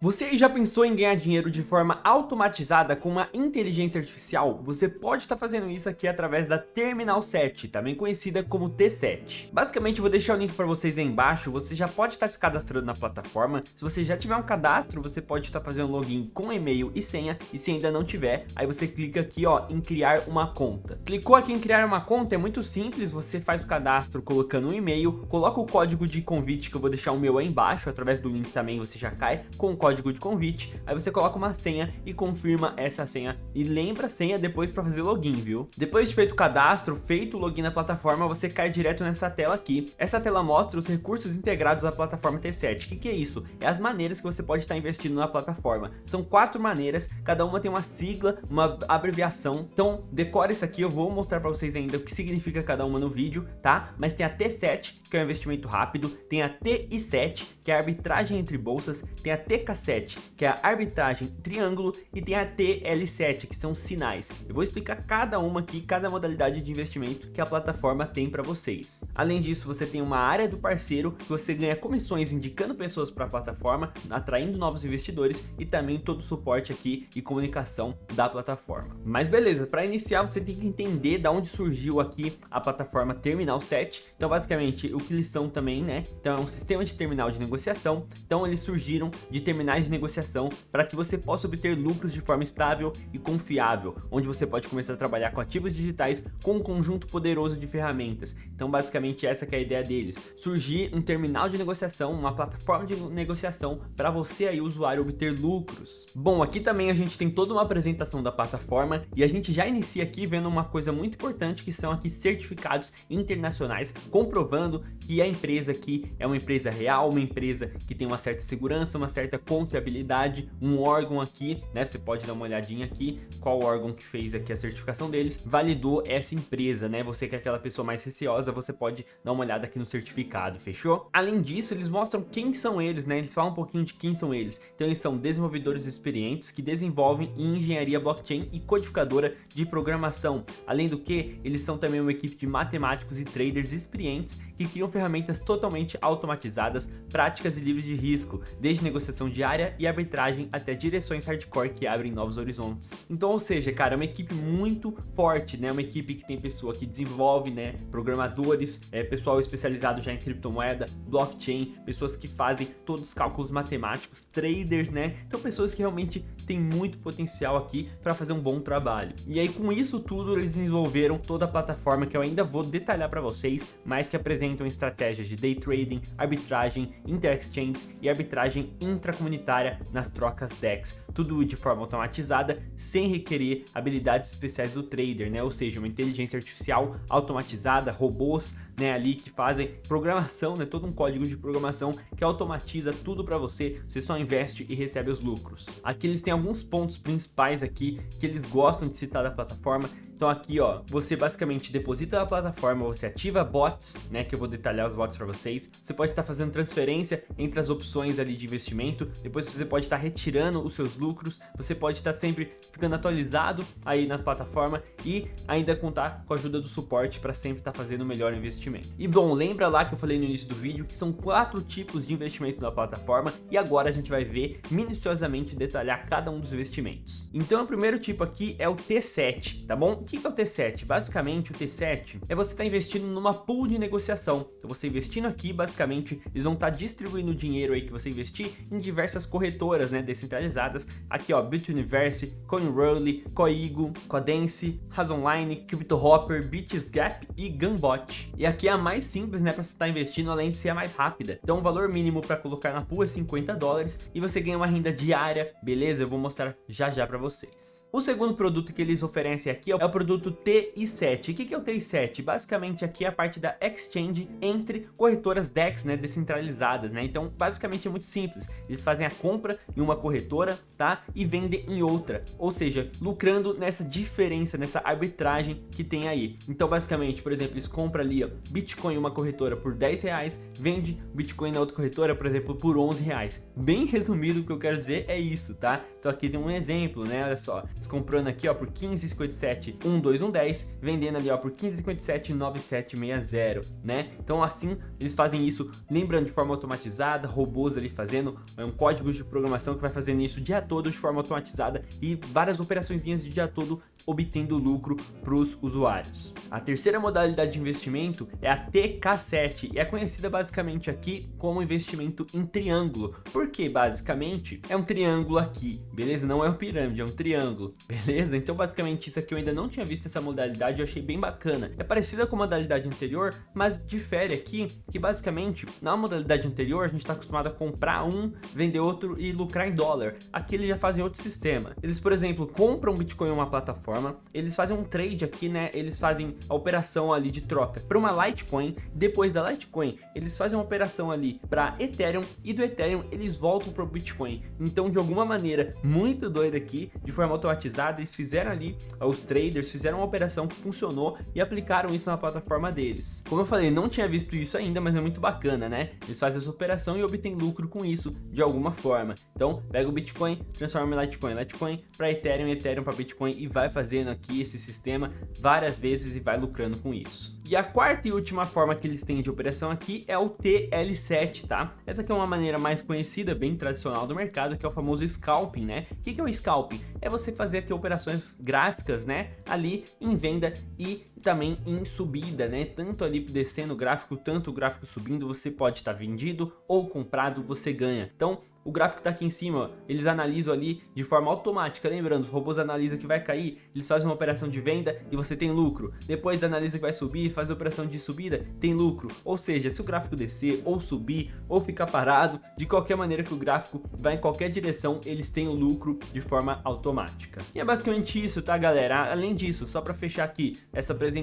Você já pensou em ganhar dinheiro de forma automatizada com uma inteligência artificial? Você pode estar fazendo isso aqui através da Terminal 7, também conhecida como T7. Basicamente, vou deixar o link para vocês aí embaixo, você já pode estar se cadastrando na plataforma. Se você já tiver um cadastro, você pode estar fazendo login com e-mail e senha, e se ainda não tiver, aí você clica aqui ó, em criar uma conta. Clicou aqui em criar uma conta, é muito simples, você faz o cadastro colocando um e-mail, coloca o código de convite que eu vou deixar o meu aí embaixo, através do link também você já cai com o código código de convite, aí você coloca uma senha e confirma essa senha e lembra a senha depois para fazer login, viu? Depois de feito o cadastro, feito o login na plataforma, você cai direto nessa tela aqui. Essa tela mostra os recursos integrados à plataforma T7. O que, que é isso? É as maneiras que você pode estar investindo na plataforma. São quatro maneiras, cada uma tem uma sigla, uma abreviação. Então, decore isso aqui, eu vou mostrar para vocês ainda o que significa cada uma no vídeo, tá? Mas tem a T7, que é um investimento rápido, tem a TI7, que é a arbitragem entre bolsas, tem a TK7, 7 que é a arbitragem triângulo, e tem a TL7, que são sinais. Eu vou explicar cada uma aqui, cada modalidade de investimento que a plataforma tem para vocês. Além disso, você tem uma área do parceiro, que você ganha comissões indicando pessoas para a plataforma, atraindo novos investidores e também todo o suporte aqui e comunicação da plataforma. Mas beleza, para iniciar você tem que entender da onde surgiu aqui a plataforma Terminal 7. Então basicamente o que eles são também, né? Então é um sistema de terminal de negociação. Então eles surgiram de terminal terminais de negociação para que você possa obter lucros de forma estável e confiável, onde você pode começar a trabalhar com ativos digitais com um conjunto poderoso de ferramentas. Então basicamente essa é a ideia deles, surgir um terminal de negociação, uma plataforma de negociação para você aí usuário obter lucros. Bom, aqui também a gente tem toda uma apresentação da plataforma e a gente já inicia aqui vendo uma coisa muito importante que são aqui certificados internacionais comprovando que a empresa aqui é uma empresa real, uma empresa que tem uma certa segurança, uma certa confiabilidade, um órgão aqui, né? Você pode dar uma olhadinha aqui, qual órgão que fez aqui a certificação deles, validou essa empresa, né? Você que é aquela pessoa mais receosa, você pode dar uma olhada aqui no certificado, fechou? Além disso, eles mostram quem são eles, né? Eles falam um pouquinho de quem são eles. Então eles são desenvolvedores experientes que desenvolvem em engenharia blockchain e codificadora de programação. Além do que, eles são também uma equipe de matemáticos e traders experientes que criam ferramentas totalmente automatizadas, práticas e livres de risco, desde negociação de diária e arbitragem até direções hardcore que abrem novos horizontes. Então, ou seja, cara, é uma equipe muito forte, né? Uma equipe que tem pessoa que desenvolve, né? Programadores, é, pessoal especializado já em criptomoeda, blockchain, pessoas que fazem todos os cálculos matemáticos, traders, né? Então, pessoas que realmente têm muito potencial aqui para fazer um bom trabalho. E aí, com isso tudo, eles desenvolveram toda a plataforma que eu ainda vou detalhar para vocês, mas que apresentam estratégias de day trading, arbitragem, inter-exchange e arbitragem intracomunitária comunitária nas trocas DEX, tudo de forma automatizada, sem requerer habilidades especiais do trader, né? Ou seja, uma inteligência artificial automatizada, robôs, né, ali que fazem programação, né, todo um código de programação que automatiza tudo para você, você só investe e recebe os lucros. Aqui eles têm alguns pontos principais aqui que eles gostam de citar da plataforma, então aqui, ó, você basicamente deposita na plataforma, você ativa bots, né, que eu vou detalhar os bots para vocês. Você pode estar tá fazendo transferência entre as opções ali de investimento, depois você pode estar tá retirando os seus lucros, você pode estar tá sempre ficando atualizado aí na plataforma e ainda contar com a ajuda do suporte para sempre estar tá fazendo o melhor investimento. E bom, lembra lá que eu falei no início do vídeo que são quatro tipos de investimentos na plataforma e agora a gente vai ver minuciosamente detalhar cada um dos investimentos. Então o primeiro tipo aqui é o T7, tá bom? Que é o T7? Basicamente, o T7 é você estar tá investindo numa pool de negociação. Então, você investindo aqui, basicamente, eles vão estar tá distribuindo o dinheiro aí que você investir em diversas corretoras, né, descentralizadas. Aqui, ó, Bituniverse, CoinRoll, Coigo, Codence, Razonline, CryptoHopper, BitsGap e Gunbot. E aqui é a mais simples, né, para você estar tá investindo, além de ser a mais rápida. Então, o valor mínimo para colocar na pool é 50 dólares e você ganha uma renda diária, beleza? Eu vou mostrar já já para vocês. O segundo produto que eles oferecem aqui é o produto TI7. O que é o TI7? Basicamente aqui é a parte da exchange entre corretoras DEX, né, descentralizadas, né? Então, basicamente é muito simples. Eles fazem a compra em uma corretora, tá? E vendem em outra. Ou seja, lucrando nessa diferença, nessa arbitragem que tem aí. Então, basicamente, por exemplo, eles compram ali, ó, Bitcoin em uma corretora por 10 reais, vende Bitcoin na outra corretora, por exemplo, por 11 reais. Bem resumido, o que eu quero dizer é isso, tá? Então aqui tem um exemplo, né? Olha só, eles comprando aqui, ó, por 15,57 12110, vendendo ali ó por 15579760, né? Então assim, eles fazem isso, lembrando de forma automatizada, robôs ali fazendo, é um código de programação que vai fazendo isso o dia todo de forma automatizada e várias operações de dia todo obtendo lucro para os usuários. A terceira modalidade de investimento é a TK7 e é conhecida basicamente aqui como investimento em triângulo, porque basicamente é um triângulo aqui, beleza? Não é um pirâmide, é um triângulo, beleza? Então basicamente isso aqui eu ainda não tinha visto essa modalidade, eu achei bem bacana. É parecida com a modalidade anterior, mas difere aqui que basicamente na modalidade anterior a gente está acostumado a comprar um, vender outro e lucrar em dólar. Aqui eles já fazem outro sistema. Eles, por exemplo, compram Bitcoin em uma plataforma forma, eles fazem um trade aqui, né? Eles fazem a operação ali de troca para uma Litecoin. Depois da Litecoin, eles fazem uma operação ali para Ethereum e do Ethereum eles voltam para o Bitcoin. Então, de alguma maneira muito doida aqui, de forma automatizada, eles fizeram ali, os traders fizeram uma operação que funcionou e aplicaram isso na plataforma deles. Como eu falei, não tinha visto isso ainda, mas é muito bacana, né? Eles fazem essa operação e obtêm lucro com isso de alguma forma. Então, pega o Bitcoin, transforma em Litecoin, Litecoin para Ethereum, Ethereum para Bitcoin e vai fazendo aqui esse sistema várias vezes e vai lucrando com isso. E a quarta e última forma que eles têm de operação aqui é o TL7, tá? Essa aqui é uma maneira mais conhecida, bem tradicional do mercado, que é o famoso scalping, né? O que é o scalping? É você fazer aqui operações gráficas, né? Ali em venda e também em subida, né? Tanto ali descendo o gráfico, tanto o gráfico subindo, você pode estar vendido ou comprado, você ganha. Então, o gráfico está aqui em cima, eles analisam ali de forma automática, lembrando, os robôs analisam que vai cair, eles fazem uma operação de venda e você tem lucro. Depois analisa que vai subir, faz a operação de subida, tem lucro. Ou seja, se o gráfico descer ou subir ou ficar parado, de qualquer maneira que o gráfico vai em qualquer direção, eles têm o lucro de forma automática. E é basicamente isso, tá galera? Além disso, só para fechar aqui essa apresentação,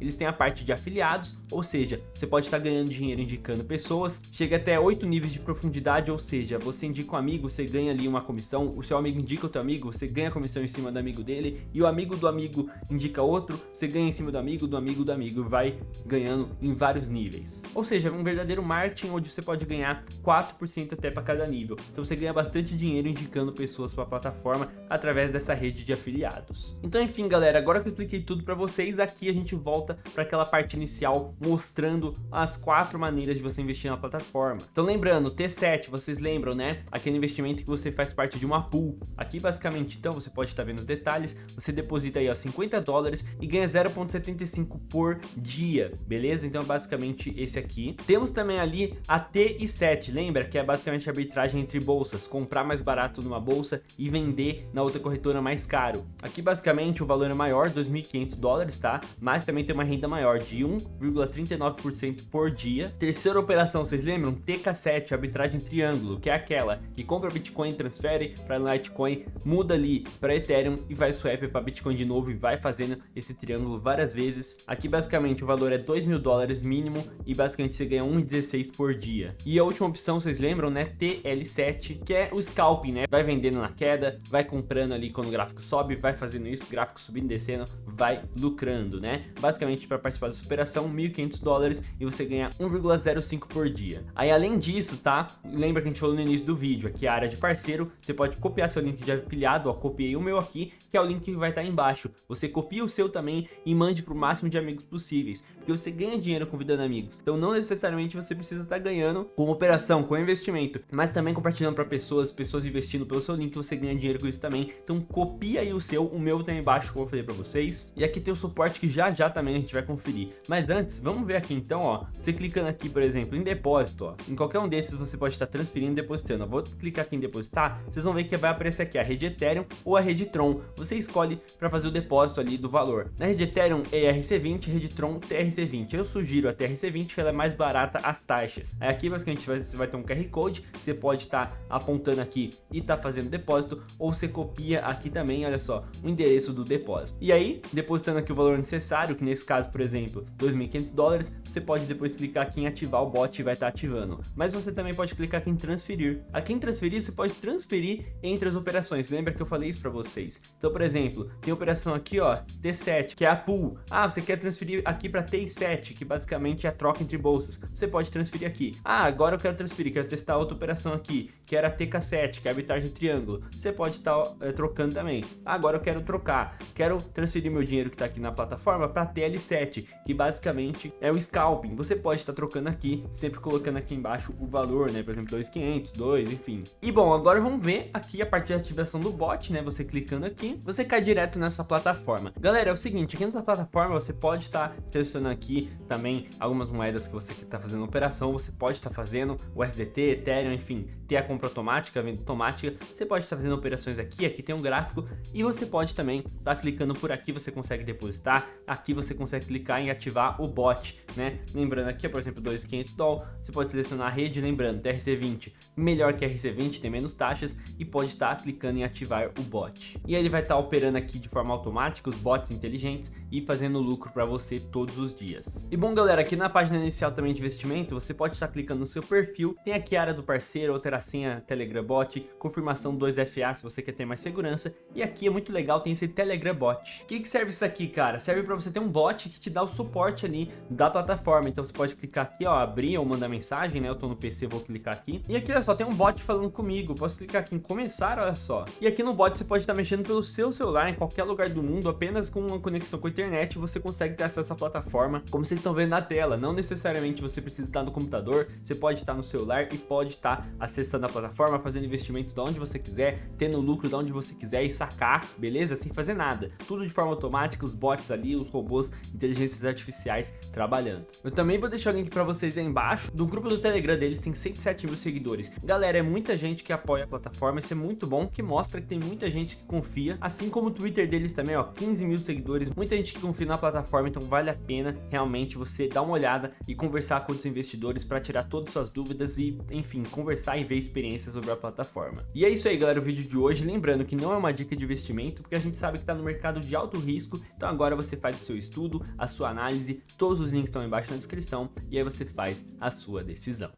eles têm a parte de afiliados, ou seja, você pode estar ganhando dinheiro indicando pessoas, chega até 8 níveis de profundidade, ou seja, você você indica um amigo, você ganha ali uma comissão, o seu amigo indica o teu amigo, você ganha comissão em cima do amigo dele, e o amigo do amigo indica outro, você ganha em cima do amigo, do amigo do amigo, vai ganhando em vários níveis. Ou seja, é um verdadeiro marketing onde você pode ganhar 4% até para cada nível. Então você ganha bastante dinheiro indicando pessoas para a plataforma através dessa rede de afiliados. Então enfim galera, agora que eu expliquei tudo para vocês, aqui a gente volta para aquela parte inicial mostrando as quatro maneiras de você investir na plataforma. Então lembrando, T7, vocês lembram né? Aquele investimento que você faz parte de uma pool. Aqui basicamente, então, você pode estar vendo os detalhes, você deposita aí ó, 50 dólares e ganha 0.75 por dia, beleza? Então basicamente esse aqui. Temos também ali a TI7, lembra? Que é basicamente a arbitragem entre bolsas, comprar mais barato numa bolsa e vender na outra corretora mais caro. Aqui basicamente o valor é maior, 2.500 dólares, tá? Mas também tem uma renda maior de 1,39% por dia. Terceira operação, vocês lembram? TK7, arbitragem triângulo, que é aquela que compra Bitcoin, transfere para Litecoin, muda ali para Ethereum e vai swap para Bitcoin de novo e vai fazendo esse triângulo várias vezes. Aqui basicamente o valor é 2 mil dólares mínimo e basicamente você ganha 1,16 por dia. E a última opção, vocês lembram, né? TL7, que é o scalping, né? Vai vendendo na queda, vai comprando ali quando o gráfico sobe, vai fazendo isso, gráfico subindo, descendo, vai lucrando, né? Basicamente para participar dessa operação, 1.500 dólares e você ganha 1,05 por dia. Aí além disso, tá? Lembra que a gente falou no início do vídeo, aqui a área de parceiro, você pode copiar seu link de afiliado, ó, copiei o meu aqui, que é o link que vai estar embaixo. Você copia o seu também e mande para o máximo de amigos possíveis, porque você ganha dinheiro convidando amigos. Então não necessariamente você precisa estar ganhando com operação, com investimento, mas também compartilhando para pessoas, pessoas investindo pelo seu link, você ganha dinheiro com isso também. Então copia aí o seu, o meu tá embaixo, como eu falei para vocês. E aqui tem o suporte que já já também a gente vai conferir. Mas antes, vamos ver aqui então, ó, você clicando aqui, por exemplo, em depósito, ó, em qualquer um desses você pode estar transferindo e depositando eu vou clicar aqui em depositar, vocês vão ver que vai aparecer aqui a rede Ethereum ou a rede Tron. Você escolhe para fazer o depósito ali do valor. Na rede Ethereum é ERC20, rede Tron TRC20. Eu sugiro a TRC20 que ela é mais barata as taxas. Aí aqui basicamente você vai ter um QR Code, você pode estar apontando aqui e tá fazendo depósito ou você copia aqui também, olha só, o endereço do depósito. E aí, depositando aqui o valor necessário, que nesse caso, por exemplo, 2.500 dólares, você pode depois clicar aqui em ativar o bot e vai estar tá ativando. Mas você também pode clicar aqui em transferir transferir. A quem transferir, você pode transferir entre as operações. Lembra que eu falei isso para vocês? Então, por exemplo, tem operação aqui, ó, T7, que é a pool. Ah, você quer transferir aqui para T7, que basicamente é a troca entre bolsas. Você pode transferir aqui. Ah, agora eu quero transferir, quero testar outra operação aqui, que era a TK7, que é a arbitragem triângulo. Você pode estar tá, é, trocando também. Ah, agora eu quero trocar. Quero transferir meu dinheiro que está aqui na plataforma para TL7, que basicamente é o scalping. Você pode estar trocando aqui, sempre colocando aqui embaixo o valor, né? Por exemplo, 2.500, 2, enfim. E bom, agora vamos ver aqui a parte de ativação do bot, né? Você clicando aqui, você cai direto nessa plataforma. Galera, é o seguinte, aqui nessa plataforma você pode estar selecionando aqui também algumas moedas que você está fazendo operação, você pode estar fazendo o SDT, Ethereum, enfim, ter a compra automática, a venda automática, você pode estar fazendo operações aqui, aqui tem um gráfico e você pode também estar clicando por aqui, você consegue depositar, aqui você consegue clicar em ativar o bot, né? Lembrando aqui, por exemplo, 2.500 dólares, você pode selecionar a rede, lembrando, TRC20 melhor que RC20, tem menos taxas e pode estar clicando em ativar o bot. E ele vai estar operando aqui de forma automática os bots inteligentes e fazendo lucro para você todos os dias. E bom galera, aqui na página inicial também de investimento, você pode estar clicando no seu perfil, tem aqui a área do parceiro, alterar senha Telegram Bot, confirmação 2FA se você quer ter mais segurança, e aqui é muito legal, tem esse Telegram Bot. O que, que serve isso aqui, cara? Serve para você ter um bot que te dá o suporte ali da plataforma, então você pode clicar aqui, ó, abrir ou mandar mensagem, né? Eu tô no PC, vou clicar aqui. E aqui, olha só, tem um bot falando comigo, posso clicar aqui em começar, olha só. E aqui no bot você pode estar mexendo pelo seu celular em qualquer lugar do mundo, apenas com uma conexão com a internet, você consegue ter acesso à plataforma, como vocês estão vendo na tela. Não necessariamente você precisa estar no computador, você pode estar no celular e pode estar acessando a plataforma, fazendo investimento de onde você quiser, tendo lucro de onde você quiser e sacar, beleza? Sem fazer nada. Tudo de forma automática, os bots ali, os robôs, inteligências artificiais trabalhando. Eu também vou deixar o link para vocês aí embaixo. Do grupo do Telegram deles tem 107 mil seguidores. Galera, é muita gente que apoia a plataforma, isso é muito bom, que mostra que tem muita gente que confia, assim como o Twitter deles também, ó, 15 mil seguidores, muita gente que confia na plataforma, então vale a pena realmente você dar uma olhada e conversar com os investidores para tirar todas as suas dúvidas e, enfim, conversar e ver experiências sobre a plataforma. E é isso aí, galera, o vídeo de hoje, lembrando que não é uma dica de investimento, porque a gente sabe que está no mercado de alto risco, então agora você faz o seu estudo, a sua análise, todos os links estão embaixo na descrição, e aí você faz a sua decisão.